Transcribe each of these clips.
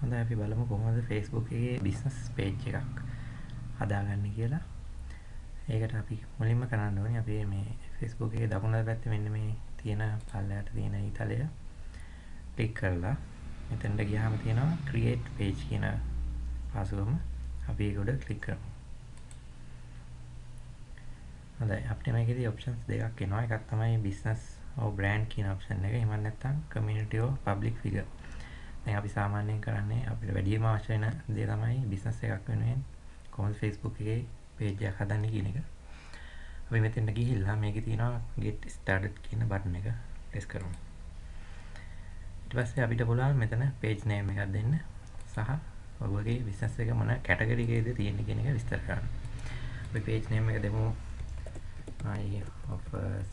හොඳයි අපි බලමු කොහොමද Facebook එකේ බිස්නස් පේජ් එකක් හදාගන්නේ කියලා. ඒකට අපි මුලින්ම කරන්න ඕනේ අපි මේ Facebook එකේ දකුණු පැත්තේ මෙන්න මේ තියෙන පල්ලයට තියෙන ඊතලය ක්ලික් කරලා මෙතනට ගියාම තියෙනවා create page කියන පාසුවම අපි ඒක උඩ ක්ලික් කරමු. හොඳයි අපිට මේකේදී options දෙකක් එනවා. එකක් තමයි business or brand කියන option එක. එහෙම නැත්නම් community or public figure. දැන් අපි සාමාන්‍යයෙන් කරන්නේ අපිට වැඩිම අවශ්‍ය වෙන දේ තමයි බිස්නස් එකක් වෙනුවෙන් කොහොමද Facebook එකේ page එකක් හදන්නේ කියන එක. අපි මෙතෙන්ට ගිහිල්ලා මේකේ තියෙනවා get started කියන බටන් එක press කරමු. ඊට පස්සේ අපිට පුළුවන් මෙතන page name එකක් දෙන්න සහ ඔයගොල්ලෝගේ බිස්නස් එක මොන කැටගරි එකේද තියෙන්නේ කියන එක විස්තර කරන්න. අපි page name එක දෙමු I offers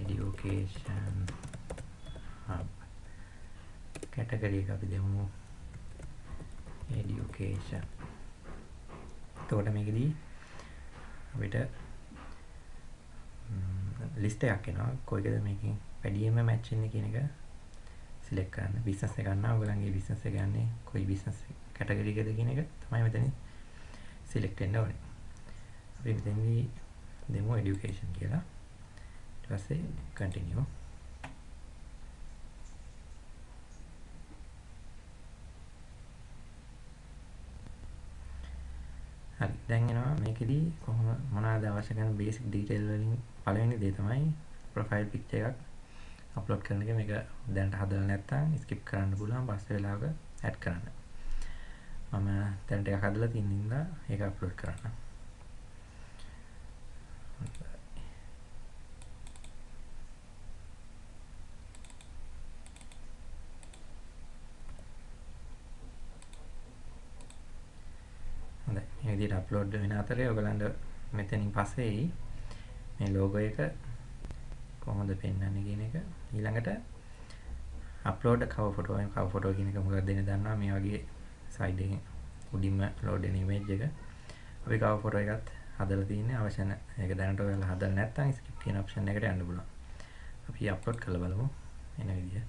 education hub category එක අපි දෙමු. Education. එතකොට මේකෙදී අපිට ලිස්ට් එකක් එනවා. කොයිකද මේකෙන් වැඩියෙන්ම මැච් වෙන්නේ කියන එක සිලෙක්ට් කරන්න. බිස්නස් එක ගන්නවා. ඔයගලන්ගේ බිස්නස් එක යන්නේ කොයි බිස්නස් කැටගරි එකද කියන එක තමයි මෙතන සිලෙක්ට් වෙන්න ඕනේ. අපි මෙතනදී දෙමු education කියලා. ඊට පස්සේ continue හරි දැන් එනවා. මේකෙදී කොහොම මොනවද අවශ්‍ය කරන බේසික් ඩීටේල් වලින් පළවෙනි දේ තමයි ප්‍රොෆයිල් පික්චර් එකක් අප්ලෝඩ් කරන එක. මේක දැනට හදලා නැත්නම් ස්කිප් කරන්න පුළුවන්. පස්සේ වෙලාවක ඇඩ් කරන්න. මම දැනට එකක් හදලා තියෙන නිසා ඒක අප්ලෝඩ් කරන්න මේ විදිහට අප්ලෝඩ් වෙන අතරේ ඔයගලන්ට මෙතනින් පස්සේ මේ ලෝගෝ එක කොහොමද පෙන්වන්නේ කියන එක. ඊළඟට අප්ලෝඩ් කවර් ෆොටෝ එක කවර් ෆොටෝ කියන එක මොකක්ද දෙන්න දන්නවා. මේ වගේ සයිඩ් එකෙන් උඩින්ම ලෝඩ් වෙන ඉමේජ් එක. අපි කවර් ෆොටෝ එකත් හදලා තින්නේ අවශ්‍ය නැහැ ඒක දැනට ඔයාලා හදලා නැත්නම් ස්කිප් කියන ඔප්ෂන් එකට යන්න පුළුවන්. අපි අප්ලෝඩ් කරලා බලමු. එන විදිහ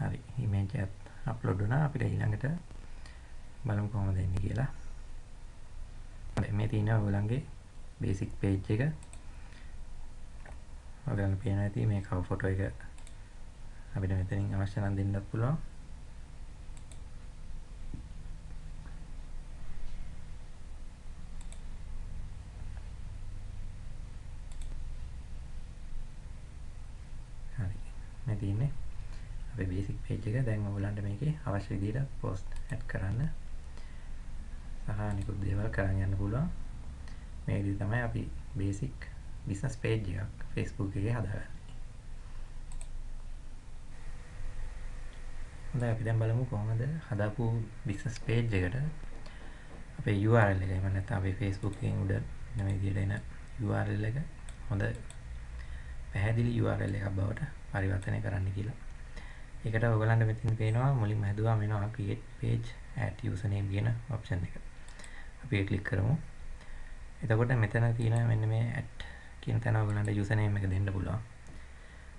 හරි ඉමේජ් එකත් අප්ලෝඩ් වුණා. අපිට ඊළඟට බලමු කොහොමද එන්නේ කියලා. හරි මේ තියෙනවා ඔයගලන්ගේ බේසික් පේජ් එක. ඔයගලන්ට පේනවා ඇති මේ කවර් ෆොටෝ එක. අපිට මෙතනින් අවශ්‍ය නම් දෙන්නත් පුළුවන්. හරි මේ තියෙන්නේ. අපේ බේසික් පේජ් එක දැන් ඔයගලන්ට මේකේ අවශ්‍ය විදිහට පෝස්ට් ඇඩ් කරන්න. සහ අනිකුත් දේවල් කරන් යන්න පුළුවන්. මේ විදිහ තමයි අපි බේසික් බිස්නස් පේජ් එකක් Facebook එකේ හදාගන්නේ. හොඳයි අපි දැන් බලමු කොහොමද හදාපු බිස්නස් පේජ් එකට අපේ URL එක එහෙම නැත්නම් අපේ Facebook එකෙන් උඩ මේ විදිහට එන URL එක හොඳ පැහැදිලි URL එකක් බවට පරිවර්තනය කරන්න කියලා. ඒකට ඔයගලන්ට මෙතන පේනවා මුලින්ම හැදුවාම එනවා create page add username කියන option එක. අපි ඒක ක්ලික් කරමු. එතකොට මෙතන තියෙන මෙන්න මේ add කියන තැන ඔයගලන්ට username එක දෙන්න පුළුවන්.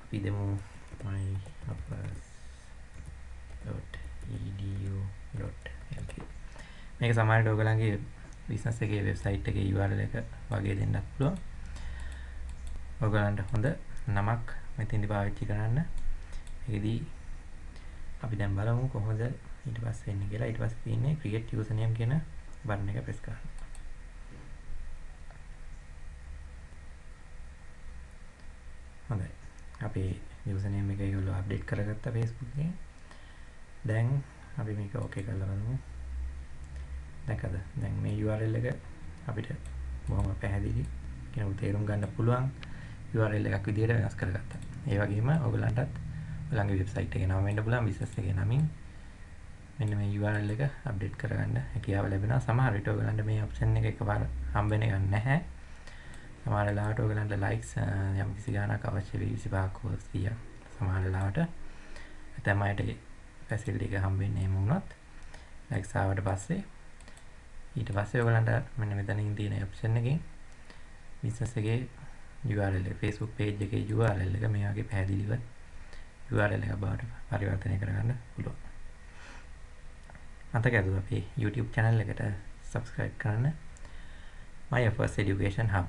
අපි දෙමු myuppers.edu.lk මේක සමහරවිට ඔයගලන්ගේ බිස්නස් එකේ වෙබ්සයිට් එකේ URL එක වගේ දෙන්නත් පුළුවන්. ඔයගලන්ට හොඳ නමක් මෙතෙන්දි පාවිච්චි කරන්න. ඒකෙදී අපි දැන් බලමු කොහොමද ඊට පස්සේ එන්නේ කියලා. ඊට පස්සේ තියෙන්නේ create username කියන බටන් එක press කරන්න. හොඳයි. අපේ username එක ඒගොල්ලෝ අප්ඩේට් කරගත්තා Facebook එකේ. දැන් අපි මේක okay කරලා බලමු. දැකද? දැන් මේ URL එක අපිට බොහොම පැහැදිලි කෙනෙකුට තේරුම් ගන්න පුළුවන් URL එකක් විදිහට වෙනස් කරගත්තා. ඒ වගේම ඔයගලන්ටත් ඔයාලගේ වෙබ්සයිට් එකේ නම වෙන්න පුළුවන් බිස්නස් එකේ නමින්. මෙන්න මේ URL එක අප්ඩේට් කරගන්න හැකියාව ලැබෙනවා. සමහර විට ඔයගලන්ට මේ ඔප්ෂන් එක එකපාර හම්බ වෙන එක නැහැ. සමහර වෙලාවට ඔයගලන්ට ලයික්ස් යම් කිසි ගාණක් අවශ්‍ය වෙයි 25ක් හෝ 100ක් සමහර වෙලාවට ඇතැම් අයට ෆැසිලිටි එක හම්බෙන්නේ එහෙම වුණොත් ලයික්ස් ආවට පස්සේ ඊට පස්සේ ඔයගලන්ට මෙන්න මෙතනින් තියෙන ඔප්ෂන් එකෙන් බිස්නස් එකේ URL එක Facebook page එකේ URL එක මේ වගේ පැහැදිලිව URL එක බවට පරිවර්තනය කරගන්න පුළුවන්. මතක ඇතුව අපේ YouTube channel එකට subscribe කරන්න My First Education Hub